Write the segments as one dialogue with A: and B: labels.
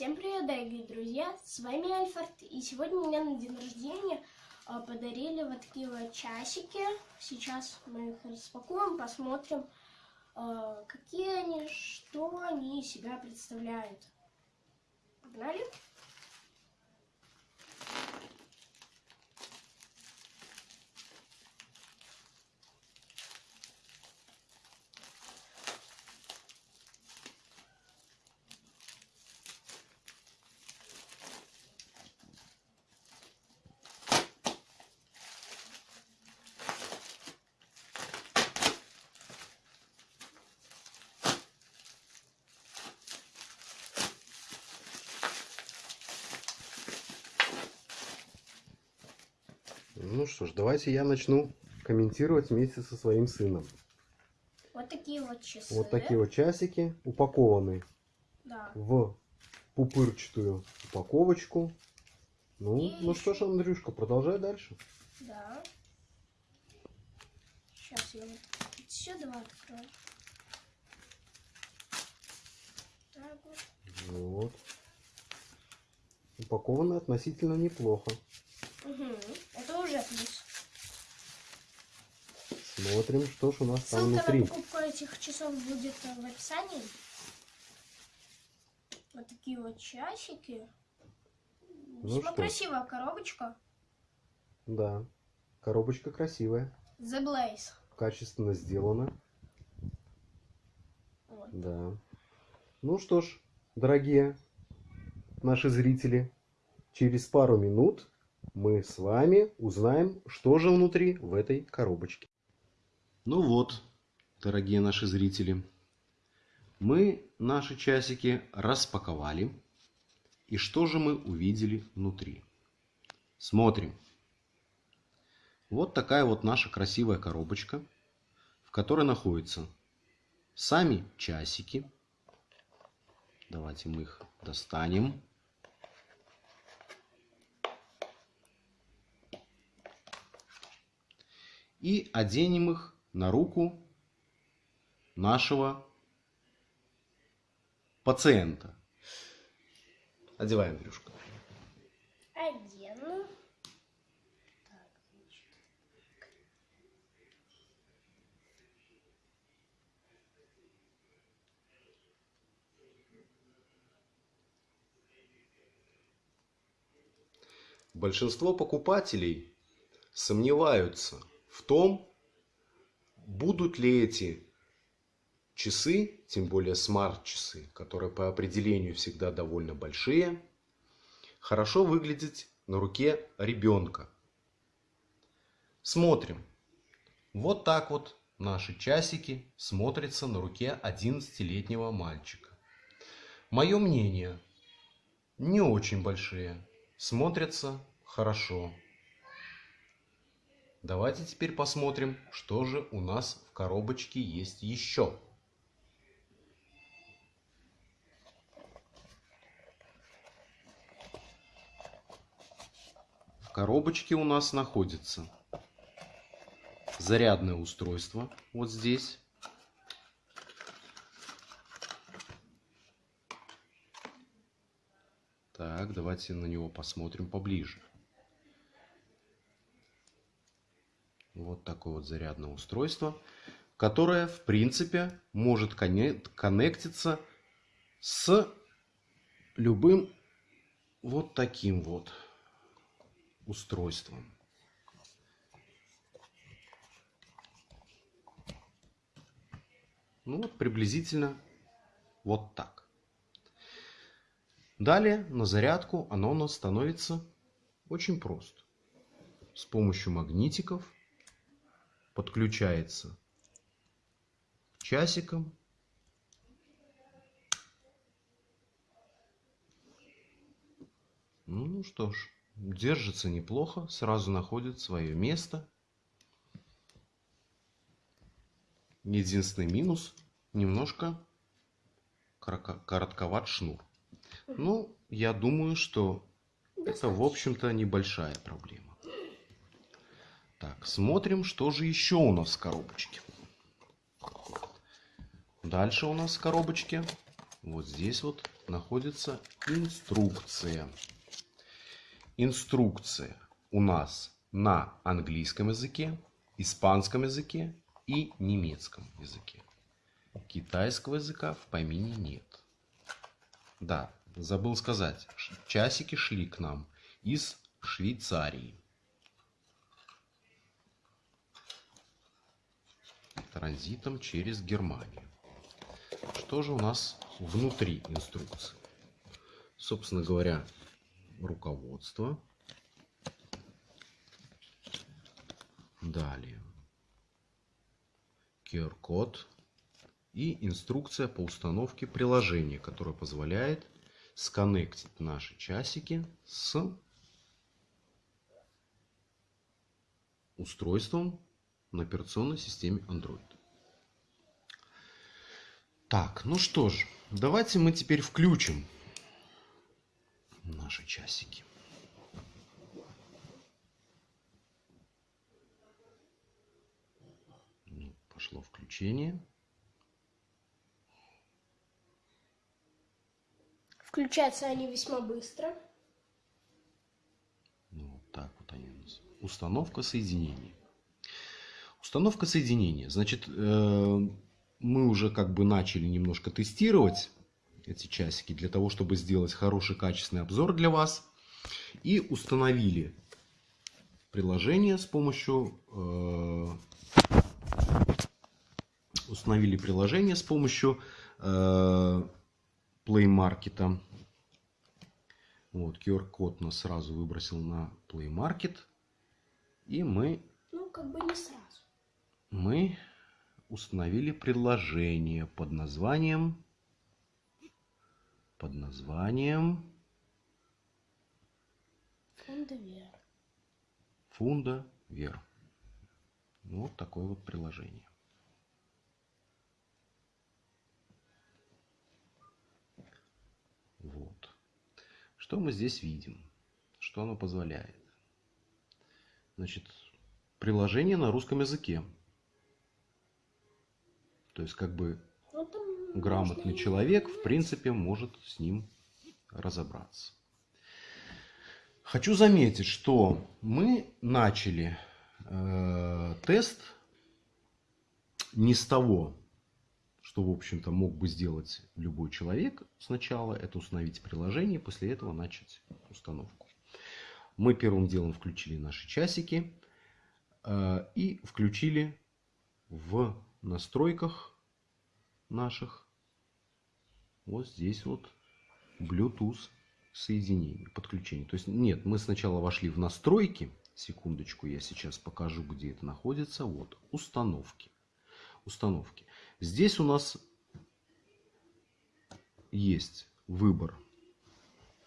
A: Всем привет, дорогие друзья! С вами Альфард, и сегодня мне на день рождения а, подарили вот такие вот часики. Сейчас мы их распакуем, посмотрим, а, какие они, что они из себя представляют. Погнали!
B: Ну что ж, давайте я начну комментировать вместе со своим сыном.
A: Вот такие вот часы.
B: Вот такие вот часики упакованы
A: Да.
B: в пупырчатую упаковочку. Ну,
A: И
B: ну что ж, Андрюшка, продолжай дальше.
A: Да. Сейчас я вот сюда открою. Так вот.
B: Вот. Упакованы относительно неплохо.
A: Угу. Это уже плюс.
B: Смотрим, что ж у нас там
A: Ссылка
B: внутри.
A: на покупку этих часов будет э, в описании. Вот такие вот часики.
B: Ну
A: Весьма
B: что?
A: красивая коробочка.
B: Да. Коробочка красивая.
A: The Blaze.
B: Качественно сделана.
A: Вот.
B: Да. Ну что ж, дорогие наши зрители, через пару минут мы с вами узнаем, что же внутри в этой коробочке. Ну вот, дорогие наши зрители, мы наши часики распаковали. И что же мы увидели внутри? Смотрим. Вот такая вот наша красивая коробочка, в которой находятся сами часики. Давайте мы их достанем. И оденем их на руку нашего пациента. Одеваем, Андрюшка.
A: Одену. Так, значит.
B: Большинство покупателей сомневаются в том, будут ли эти часы, тем более смарт-часы, которые по определению всегда довольно большие, хорошо выглядеть на руке ребенка. Смотрим. Вот так вот наши часики смотрятся на руке 11-летнего мальчика. Мое мнение, не очень большие, смотрятся хорошо. Давайте теперь посмотрим, что же у нас в коробочке есть еще. В коробочке у нас находится зарядное устройство вот здесь. Так, давайте на него посмотрим поближе. Вот такое вот зарядное устройство, которое, в принципе, может конне- коннектиться с любым вот таким вот устройством. Ну вот приблизительно вот так. Далее на зарядку оно у нас становится очень просто. С помощью магнитиков подключается к часикам. Ну что ж, держится неплохо, сразу находит свое место. Единственный минус, немножко коротко- коротковат шнур. Ну, я думаю, что это, в общем-то, небольшая проблема. Так, смотрим, что же еще у нас в коробочке. Дальше у нас в коробочке, вот здесь вот, находится инструкция. Инструкция у нас на английском языке, испанском языке и немецком языке. Китайского языка в помине нет. Да, забыл сказать, часики шли к нам из Швейцарии. Транзитом через Германию. Что же у нас внутри инструкции? Собственно говоря, руководство. Далее. QR-код и инструкция по установке приложения, которое позволяет сконнектить наши часики с устройством на операционной системе Android. Так, ну что ж, давайте мы теперь включим наши часики. Ну, пошло включение.
A: Включаются они весьма быстро.
B: Ну, вот так вот они у нас. Установка соединения. Установка соединения. Значит, э, мы уже как бы начали немножко тестировать эти часики для того, чтобы сделать хороший качественный обзор для вас. И установили приложение с помощью э, установили приложение с помощью э, Play Market. Вот, QR-код нас сразу выбросил на Play Market. И мы...
A: Ну, как бы не сразу.
B: Мы установили приложение под названием... Под названием...
A: Фонда Вер.
B: Фунда Вер. Вот такое вот приложение. Вот. Что мы здесь видим? Что оно позволяет? Значит, приложение на русском языке. То есть, как бы
A: Ну,
B: грамотный человек, в принципе, может с ним разобраться. Хочу заметить, что мы начали э, тест не с того, что, в общем-то, мог бы сделать любой человек сначала, это установить приложение, после этого начать установку. Мы первым делом включили наши часики э, и включили в настройках наших вот здесь вот Bluetooth соединение, подключение. То есть нет, мы сначала вошли в настройки. Секундочку, я сейчас покажу, где это находится. Вот, установки. Установки. Здесь у нас есть выбор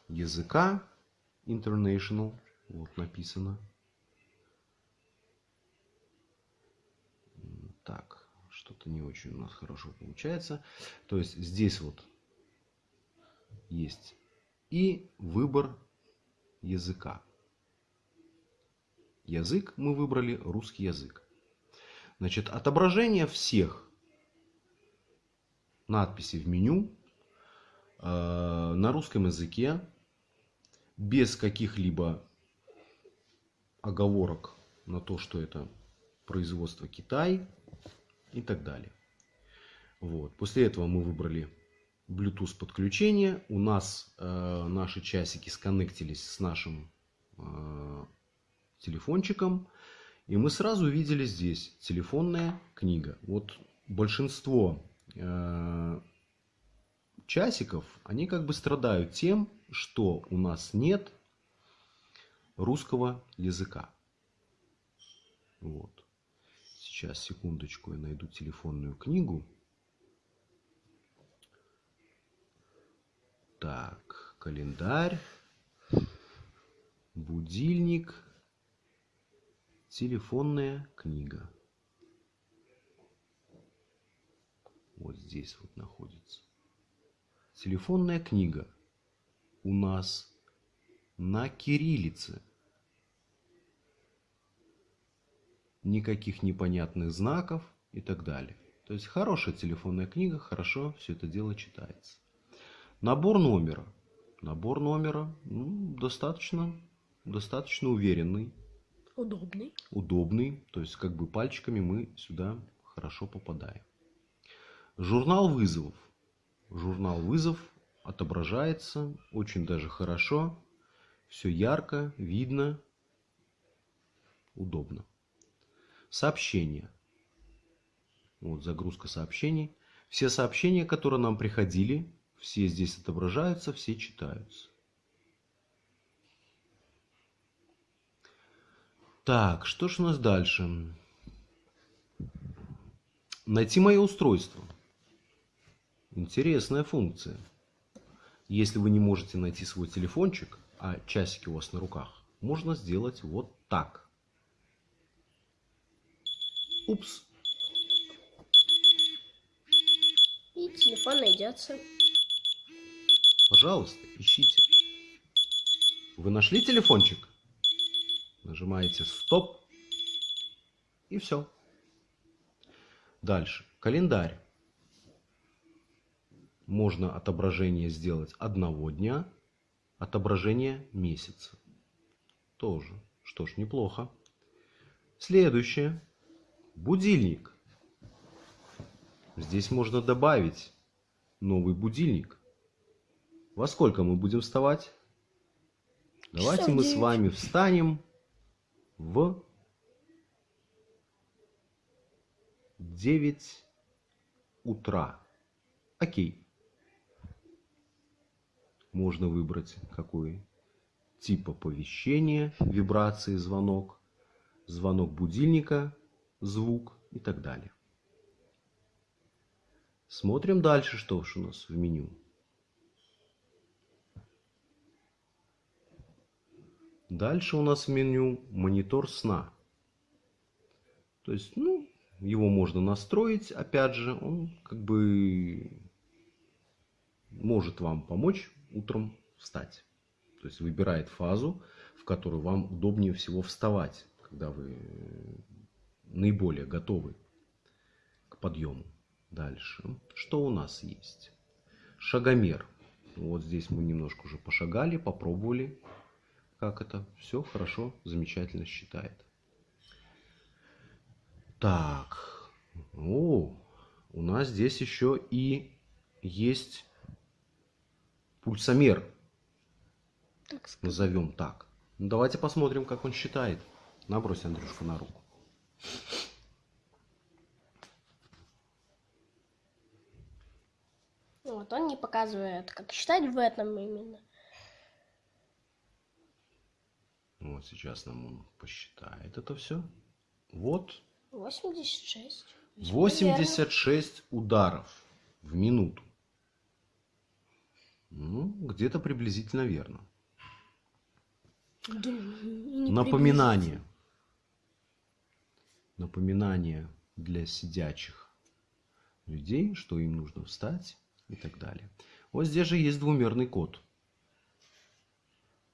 B: языка International. Вот написано. Так, что-то не очень у нас хорошо получается. То есть здесь вот есть и выбор языка. Язык мы выбрали русский язык. Значит, отображение всех надписей в меню э, на русском языке без каких-либо оговорок на то, что это производство Китай и так далее. Вот. После этого мы выбрали Bluetooth подключение. У нас э, наши часики сконнектились с нашим э, телефончиком. И мы сразу увидели здесь телефонная книга. Вот большинство э, часиков, они как бы страдают тем, что у нас нет русского языка. Вот. Сейчас, секундочку, я найду телефонную книгу. Так, календарь, будильник, телефонная книга. Вот здесь вот находится. Телефонная книга у нас на кириллице. Никаких непонятных знаков и так далее. То есть хорошая телефонная книга, хорошо все это дело читается. Набор номера. Набор номера ну, достаточно, достаточно уверенный,
A: Удобный.
B: удобный. То есть как бы пальчиками мы сюда хорошо попадаем. Журнал вызовов. Журнал вызов отображается очень даже хорошо. Все ярко, видно, удобно. Сообщения. Вот загрузка сообщений. Все сообщения, которые нам приходили, все здесь отображаются, все читаются. Так, что ж у нас дальше? Найти мое устройство. Интересная функция. Если вы не можете найти свой телефончик, а часики у вас на руках, можно сделать вот так. Упс.
A: И телефон найдется.
B: Пожалуйста, ищите. Вы нашли телефончик? Нажимаете стоп. И все. Дальше. Календарь. Можно отображение сделать одного дня, отображение месяца. Тоже. Что ж, неплохо. Следующее. Будильник. Здесь можно добавить новый будильник. Во сколько мы будем вставать? Давайте мы с вами встанем в 9 утра. Окей. Можно выбрать какой тип оповещения, вибрации, звонок, звонок будильника, звук и так далее. Смотрим дальше, что у нас в меню. Дальше у нас в меню монитор сна. То есть, ну, его можно настроить, опять же, он как бы может вам помочь утром встать. То есть выбирает фазу, в которую вам удобнее всего вставать, когда вы наиболее готовы к подъему. Дальше. Что у нас есть? Шагомер. Вот здесь мы немножко уже пошагали, попробовали, как это. Все хорошо, замечательно считает. Так. О, у нас здесь еще и есть пульсомер,
A: Так сказать.
B: назовем так. Ну, давайте посмотрим, как он считает. Набрось, Андрюшка, на руку.
A: Вот он не показывает, как считать в этом именно.
B: Вот сейчас нам он посчитает это все. Вот
A: 86. Весьма
B: 86 ударов в минуту. Ну, где-то приблизительно верно.
A: верно. Да,
B: Напоминание. Напоминание для сидячих людей, что им нужно встать и так далее. Вот здесь же есть двумерный код,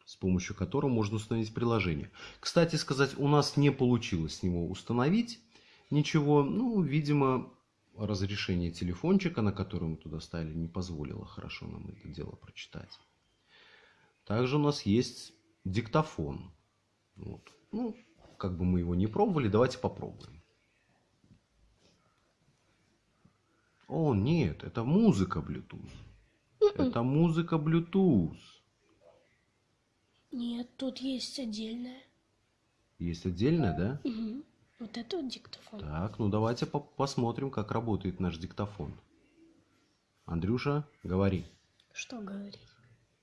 B: с помощью которого можно установить приложение. Кстати сказать, у нас не получилось с него установить ничего. Ну, видимо, разрешение телефончика, на который мы туда ставили, не позволило хорошо нам это дело прочитать. Также у нас есть диктофон. Вот. Ну, как бы мы его не пробовали, давайте попробуем. О, нет, это музыка Bluetooth. Это музыка Bluetooth.
A: Нет, тут есть отдельное.
B: Есть отдельная, да?
A: Вот это вот диктофон.
B: Так, ну давайте по- посмотрим, как работает наш диктофон. Андрюша, говори
A: Что говорить?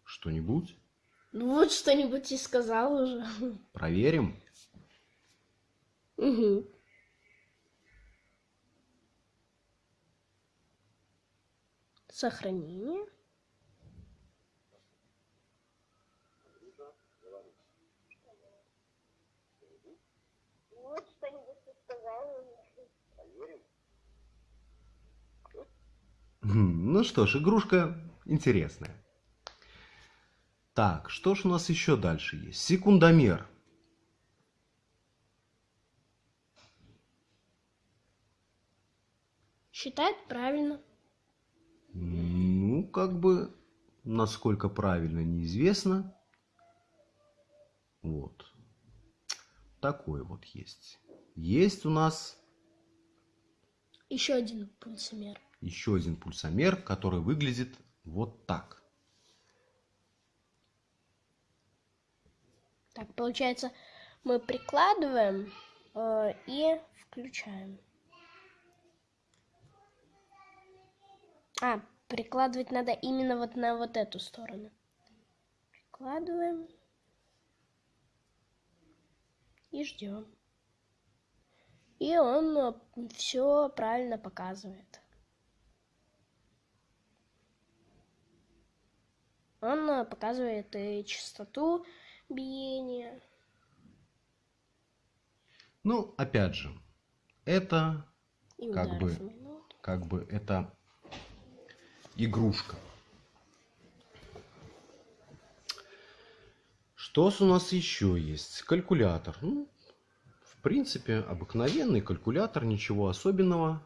B: что-нибудь.
A: Ну вот что-нибудь и сказал уже.
B: Проверим.
A: Мгм. Сохранение.
B: Хм, Ну что ж, игрушка интересная. Так, что ж у нас еще дальше есть? Секундомер.
A: Считает правильно.
B: Ну, как бы насколько правильно, неизвестно. Вот. Такой вот есть. Есть у нас
A: Еще один пульсомер.
B: еще один пульсомер, который выглядит вот так.
A: Так, получается, мы прикладываем э, и включаем. А, прикладывать надо именно вот на вот эту сторону. Прикладываем. И ждем. И он все правильно показывает. Он э, показывает и частоту биения.
B: Ну, опять же, это
A: И
B: Как бы. как бы это игрушка. Что у нас еще есть? Калькулятор. Ну, в принципе, обыкновенный калькулятор, ничего особенного.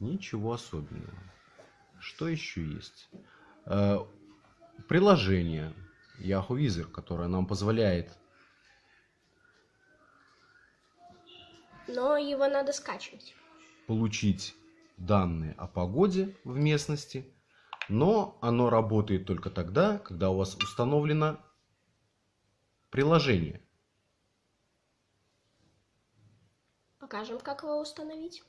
B: Ничего особенного. Что еще есть? Э, Приложение Yahoo Wizard, которое нам позволяет
A: Но его надо скачивать.
B: получить данные о погоде в местности, но оно работает только тогда, когда у вас установлено приложение.
A: Покажем, как его установить.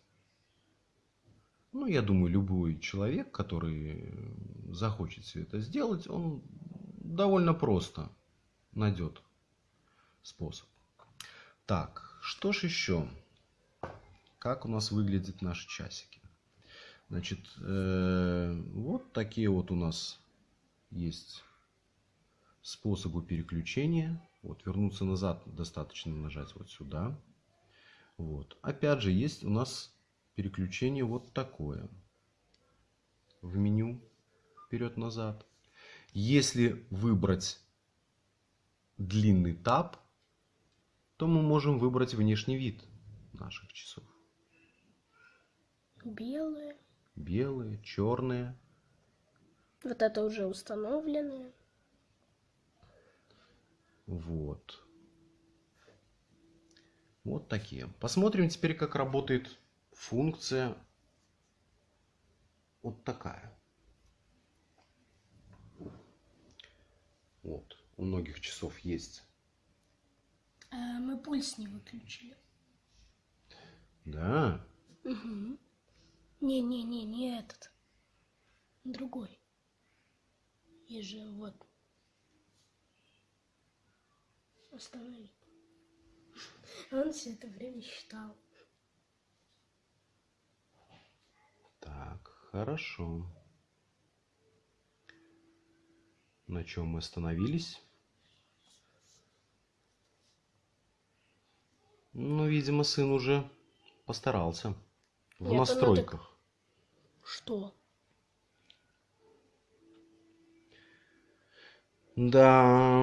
B: Ну, я думаю, любой человек, который захочет все это сделать, он довольно просто найдет способ. Так, что ж еще? Как у нас выглядят наши часики? Значит, э, вот такие вот у нас есть способы переключения. Вот, вернуться назад достаточно нажать вот сюда. Вот. Опять же, есть у нас переключение вот такое. В меню вперед-назад. Если выбрать длинный таб, то мы можем выбрать внешний вид наших часов.
A: Белые.
B: Белые, черные.
A: Вот это уже установленные.
B: Вот. Вот такие. Посмотрим теперь, как работает функция вот такая. Вот. У многих часов есть.
A: А, мы пульс не выключили.
B: Да.
A: Угу. Не-не-не, не этот. Другой. Есть же вот. Останови. Он все это время считал.
B: Так, хорошо. На чем мы остановились? Ну, видимо, сын уже постарался. В
A: Нет,
B: настройках.
A: Что?
B: Да.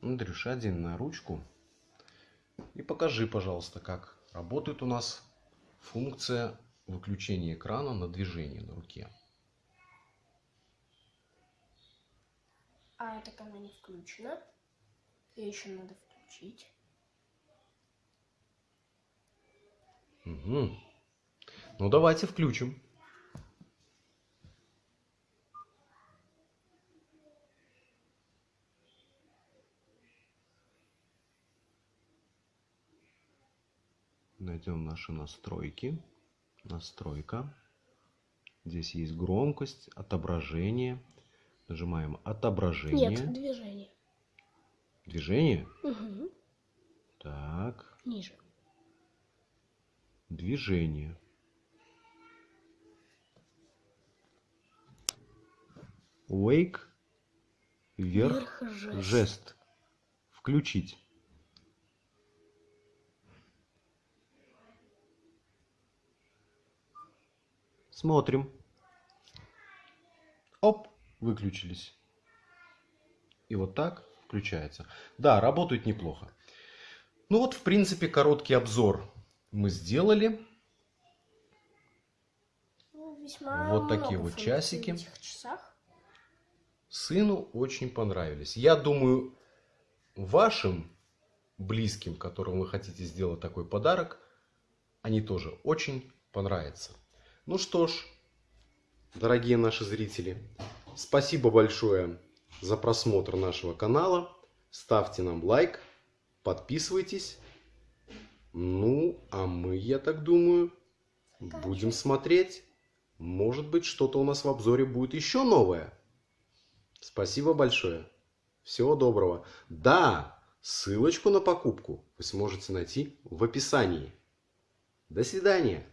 B: Андрюш, один на ручку. И покажи, пожалуйста, как работает у нас функция выключения экрана на движение на руке.
A: А так она не включена. Ее еще надо включить.
B: Угу. Ну, давайте включим. Найдем наши настройки. Настройка. Здесь есть громкость, отображение. Нажимаем отображение.
A: Нет, движение.
B: Движение.
A: Угу.
B: Так.
A: Ниже.
B: Движение. Wake. Вверх.
A: Жест.
B: Включить. Смотрим. Оп, выключились. И вот так включается. Да, работает неплохо. Ну вот, в принципе, короткий обзор мы сделали.
A: Ну,
B: Вот такие вот часики.
A: в этих часах.
B: Сыну очень понравились. Я думаю, вашим близким, которым вы хотите сделать такой подарок, они тоже очень понравятся. Ну что ж, дорогие наши зрители, спасибо большое за просмотр нашего канала. Ставьте нам лайк, подписывайтесь. Ну, а мы, я так думаю, будем смотреть. Может быть, что-то у нас в обзоре будет еще новое. Спасибо большое. Всего доброго. Да, ссылочку на покупку вы сможете найти в описании. До свидания.